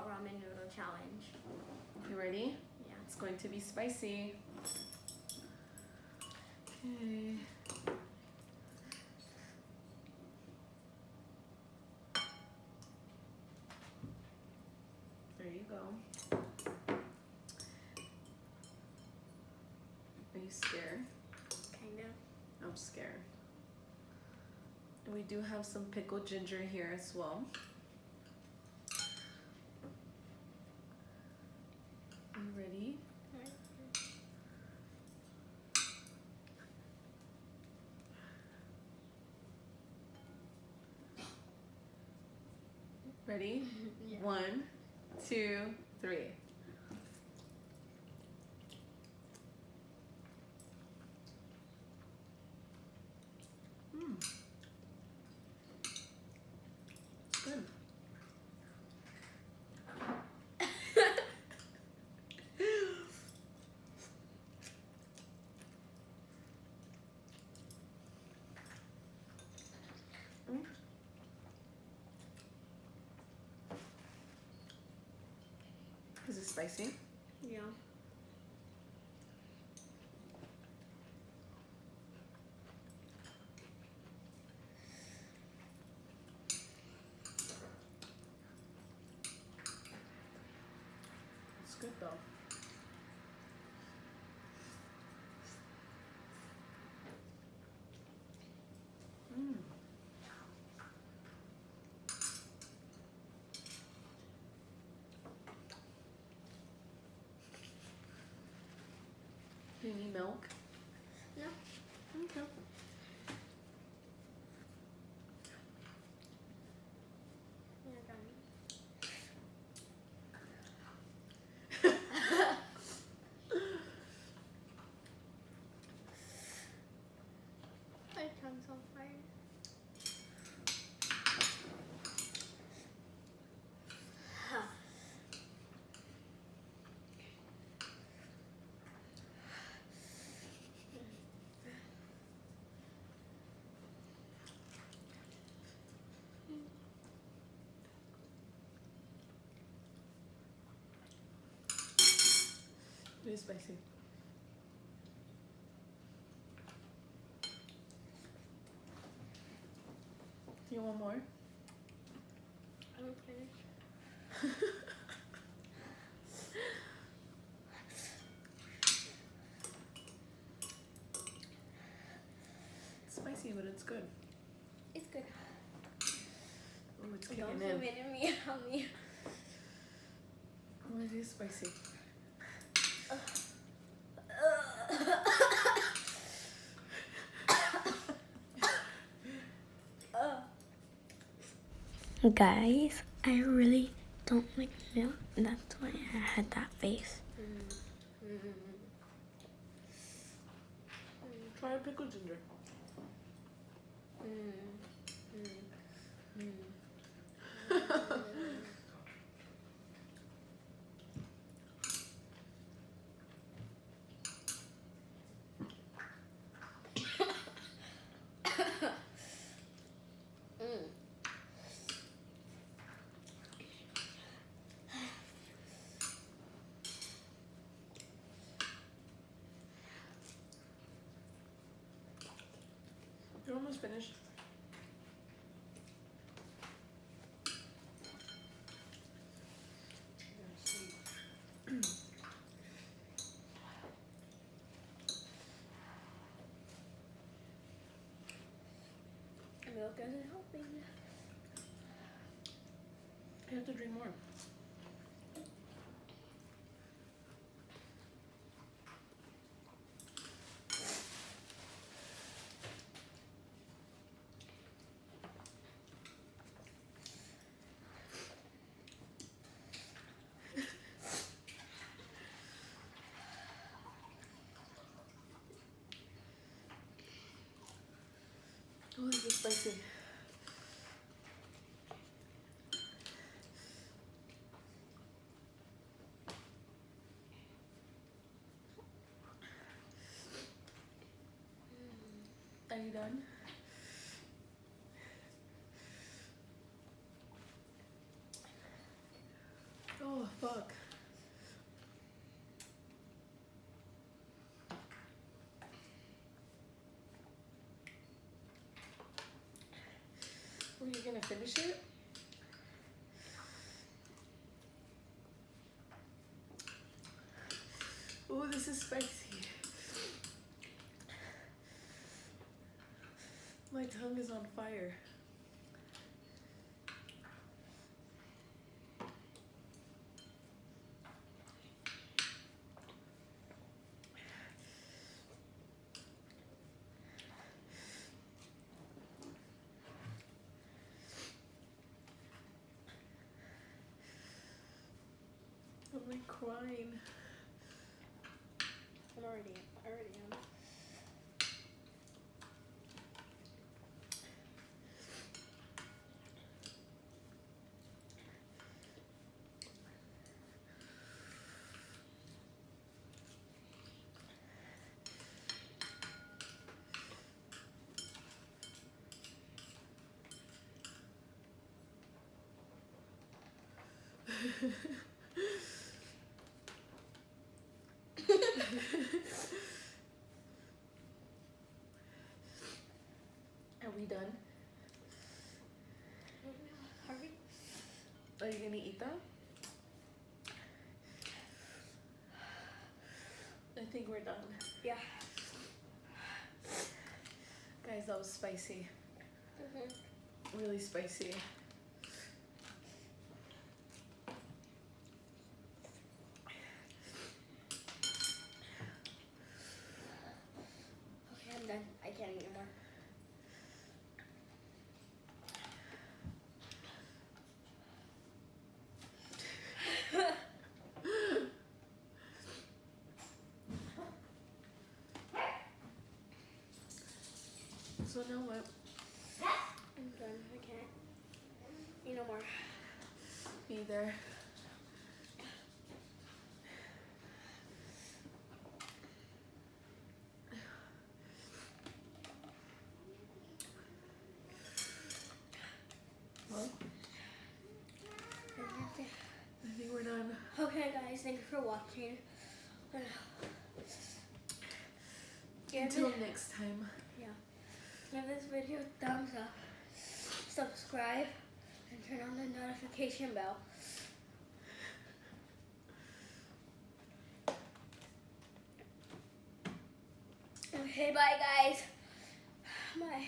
hot ramen noodle challenge. You ready? Yeah. It's going to be spicy. Okay. There you go. Are you scared? Kind of. I'm scared. We do have some pickled ginger here as well. You ready? Ready? Yeah. One, two, three. Mm. Good. Mm. Is it spicy? Yeah. It's good though. Mm. Milk? No. Okay. My tongue's on fire. Is spicy. You want more? I'm finished. It's spicy, but it's good. It's good. Oh, it's Don't kicking zoom in. on me. On me. Oh, it is spicy. Guys, I really don't like milk. That's why I had that face. Try pickled ginger. Mm. Finished. Milk isn't helping. You have to drink more. Oh, this is spicy. Done? Oh, fuck? Were you gonna finish it? Oh, this is spicy. My tongue is on fire. I'm like crying. I'm already, I already am. Are we done? Hurry. Are you gonna eat them? I think we're done. Yeah. Guys, that was spicy. Mm-hmm. Really spicy. Okay, I'm done. I can't eat anymore. So now what? I'm done. I can't eat no more. Be there. Well, I think we're done. Okay, guys, thank you for watching. Until next time. Yeah. Give this video a thumbs up, subscribe, and turn on the notification bell. Okay, bye guys. Bye.